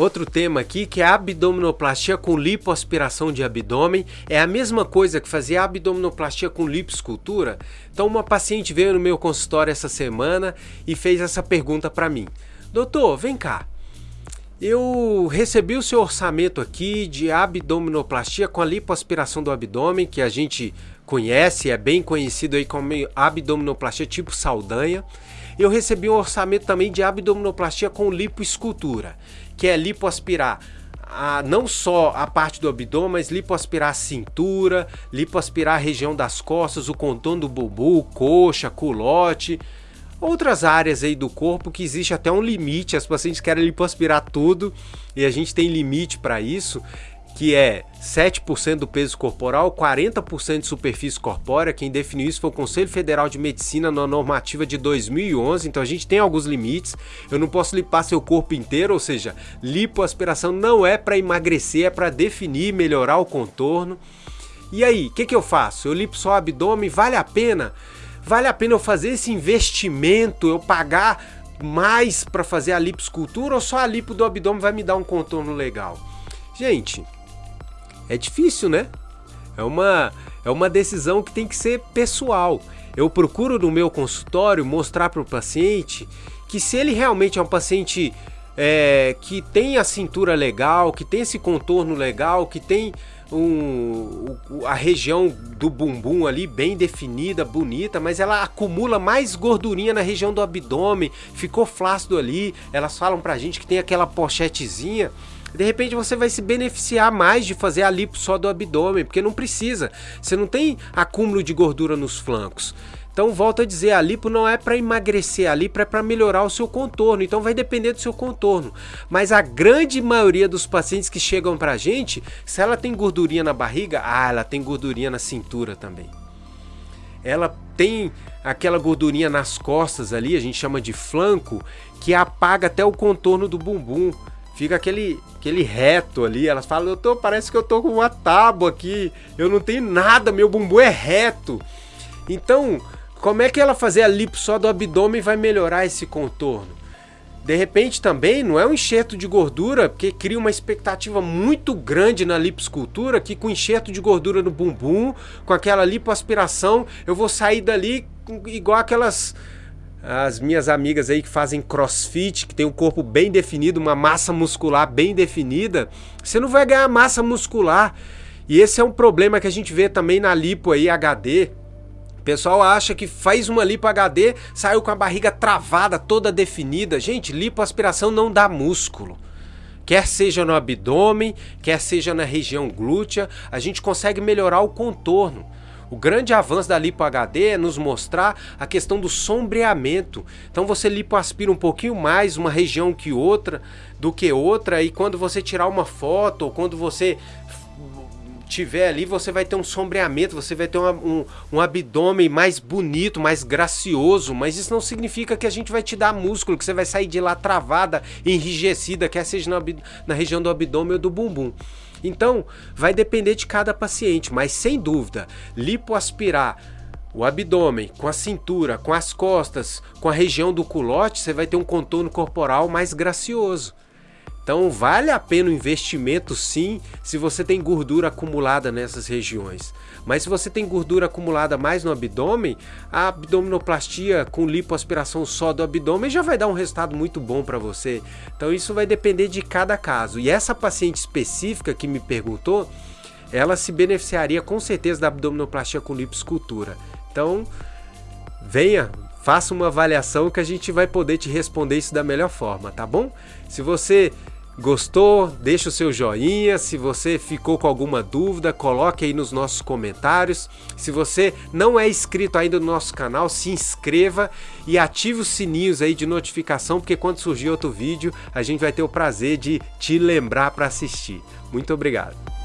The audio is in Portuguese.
Outro tema aqui que é a abdominoplastia com lipoaspiração de abdômen. É a mesma coisa que fazer abdominoplastia com lipoescultura? Então uma paciente veio no meu consultório essa semana e fez essa pergunta para mim. Doutor, vem cá. Eu recebi o seu orçamento aqui de abdominoplastia com a lipoaspiração do abdômen, que a gente conhece, é bem conhecido aí como abdominoplastia tipo Saldanha. Eu recebi um orçamento também de abdominoplastia com lipoescultura, que é lipoaspirar a, não só a parte do abdômen, mas lipoaspirar a cintura, lipoaspirar a região das costas, o contorno do bumbum, coxa, culote, outras áreas aí do corpo que existe até um limite, as pacientes querem lipoaspirar tudo e a gente tem limite para isso que é 7% do peso corporal, 40% de superfície corpórea. Quem definiu isso foi o Conselho Federal de Medicina na normativa de 2011. Então a gente tem alguns limites. Eu não posso limpar seu corpo inteiro, ou seja, lipoaspiração não é para emagrecer, é para definir, melhorar o contorno. E aí, o que, que eu faço? Eu lipo só o abdômen, vale a pena? Vale a pena eu fazer esse investimento, eu pagar mais para fazer a liposcultura ou só a lipo do abdômen vai me dar um contorno legal? Gente, é difícil, né? É uma, é uma decisão que tem que ser pessoal. Eu procuro no meu consultório mostrar para o paciente que se ele realmente é um paciente é, que tem a cintura legal, que tem esse contorno legal, que tem um, a região do bumbum ali bem definida, bonita, mas ela acumula mais gordurinha na região do abdômen, ficou flácido ali, elas falam pra gente que tem aquela pochetezinha, de repente você vai se beneficiar mais de fazer a lipo só do abdômen, porque não precisa. Você não tem acúmulo de gordura nos flancos. Então volto a dizer, a lipo não é para emagrecer, a lipo é para melhorar o seu contorno, então vai depender do seu contorno. Mas a grande maioria dos pacientes que chegam pra gente, se ela tem gordurinha na barriga, ah, ela tem gordurinha na cintura também. Ela tem aquela gordurinha nas costas ali, a gente chama de flanco, que apaga até o contorno do bumbum fica aquele, aquele reto ali. Elas falam, doutor, parece que eu tô com uma tábua aqui, eu não tenho nada, meu bumbum é reto. Então, como é que ela fazer a lipo só do abdômen vai melhorar esse contorno? De repente também não é um enxerto de gordura, porque cria uma expectativa muito grande na liposcultura, que com enxerto de gordura no bumbum, com aquela lipoaspiração, eu vou sair dali igual aquelas as minhas amigas aí que fazem crossfit, que tem um corpo bem definido, uma massa muscular bem definida, você não vai ganhar massa muscular. E esse é um problema que a gente vê também na lipo aí HD. O pessoal acha que faz uma lipo HD, saiu com a barriga travada, toda definida. Gente, lipoaspiração não dá músculo. Quer seja no abdômen, quer seja na região glútea, a gente consegue melhorar o contorno. O grande avanço da lipo HD é nos mostrar a questão do sombreamento. Então você lipoaspira um pouquinho mais uma região que outra do que outra e quando você tirar uma foto ou quando você tiver ali, você vai ter um sombreamento, você vai ter uma, um, um abdômen mais bonito, mais gracioso, mas isso não significa que a gente vai te dar músculo, que você vai sair de lá travada, enrijecida, quer seja na, na região do abdômen ou do bumbum. Então, vai depender de cada paciente, mas sem dúvida, lipoaspirar o abdômen, com a cintura, com as costas, com a região do culote, você vai ter um contorno corporal mais gracioso. Então vale a pena o investimento sim, se você tem gordura acumulada nessas regiões. Mas se você tem gordura acumulada mais no abdômen, a abdominoplastia com lipoaspiração só do abdômen já vai dar um resultado muito bom para você. Então isso vai depender de cada caso. E essa paciente específica que me perguntou, ela se beneficiaria com certeza da abdominoplastia com lipoescultura. Então, venha, faça uma avaliação que a gente vai poder te responder isso da melhor forma, tá bom? Se você Gostou? Deixa o seu joinha. Se você ficou com alguma dúvida, coloque aí nos nossos comentários. Se você não é inscrito ainda no nosso canal, se inscreva e ative os sininhos aí de notificação, porque quando surgir outro vídeo, a gente vai ter o prazer de te lembrar para assistir. Muito obrigado.